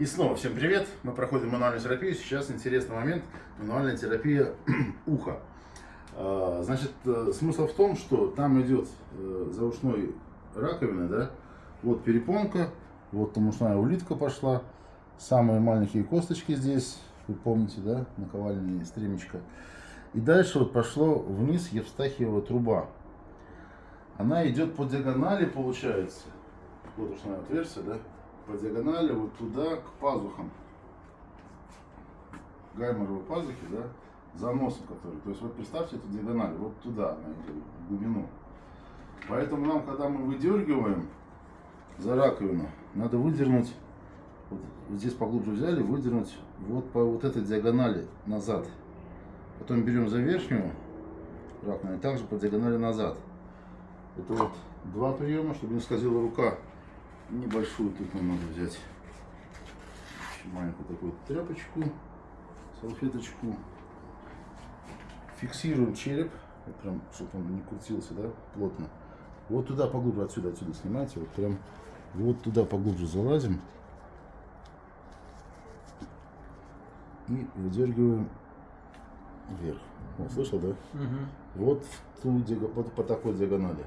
И снова всем привет! Мы проходим мануальную терапию. Сейчас интересный момент. Мануальная терапия уха. А, Значит, э, смысл в том, что там идет э, за ушной раковиной, да, вот перепонка, вот там ушная улитка пошла, самые маленькие косточки здесь, вы помните, да, наковальня и стремечко. И дальше вот пошло вниз Евстахиева труба. Она идет по диагонали, получается. Вот ушное отверстие, да, по диагонали вот туда, к пазухам. Гайморовой пазухи, да, за носом который. То есть вот представьте эту диагональ, вот туда идет, в глубину. Поэтому нам, когда мы выдергиваем за раковину, надо выдернуть, вот здесь поглубже взяли, выдернуть вот по вот этой диагонали назад. Потом берем за верхнюю раковину и также по диагонали назад. Это вот два приема, чтобы не скользила рука. Небольшую тут нам надо взять. Маленькую такую тряпочку, салфеточку. Фиксируем череп, вот прям, чтобы он не крутился, да, плотно. Вот туда поглубже, отсюда, отсюда снимайте, вот прям вот туда поглубже залазим. И выдергиваем вверх. Вот, слышал, да? Вот, в ту, вот по такой диагонали.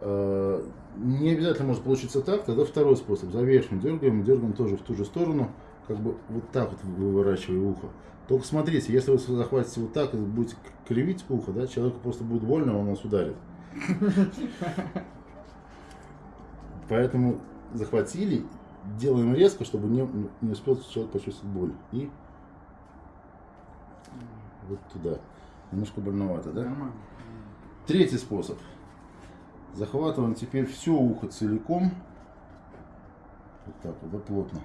Э, Не обязательно может получиться так, тогда второй способ. За верхнюю дергаем, дергаем тоже в ту же сторону, как бы вот так вот выворачивая ухо. Только смотрите, если вы захватите вот так и будете кривить ухо, да, человеку просто будет больно, он вас ударит. Поэтому захватили, делаем резко, чтобы не, не успел человек почувствовать боль. И вот туда. Немножко больновато, да? Нормально. Третий способ. Захватываем теперь все ухо целиком. Вот так вот, да, плотно.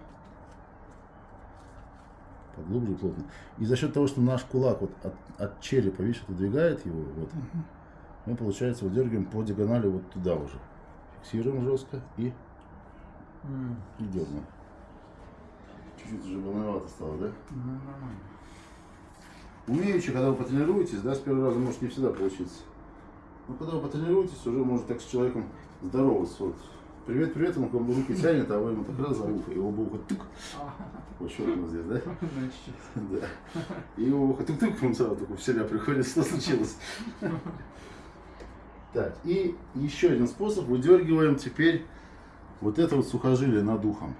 Поглубже плотно. И за счет того, что наш кулак вот от, от черепа, видишь, отодвигает его, вот, мы, получается, выдергиваем по диагонали вот туда уже. Фиксируем жестко и, М, и дергаем. Чуть-чуть уже больновато стало, да? Ну, нормально. Умеючи, когда вы потренируетесь, да, с первого раза может не всегда получиться. Но когда вы потренируетесь, уже может так с человеком здороваться. Вот. Привет, привет, он к вам руки тянет, а вы ему так раз за ухо, его бы ухо тык, вот щелкнул здесь, да? Да. И его ухо тык-тык, он сразу такой в себя приходит, что случилось. Так, и еще один способ, выдергиваем теперь вот это вот сухожилие над ухом.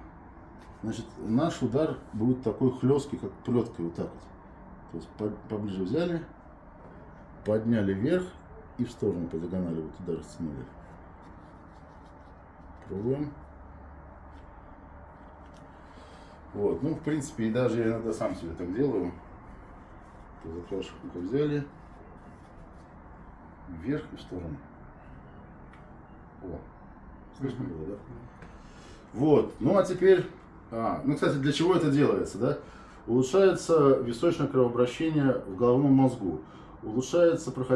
Значит, наш удар будет такой хлесткий, как плеткой, вот так вот. То есть по- поближе взяли, подняли вверх и в сторону по диагонали вот туда растянули. Пробуем. Вот, ну, в принципе, и даже я иногда сам себе так делаю. То За краешек ухо взяли, вверх и в сторону. О, слышно было, да? Вот, ну а теперь, а, ну, кстати, для чего это делается, да? Улучшается височное кровообращение в головном мозгу, улучшается проходимость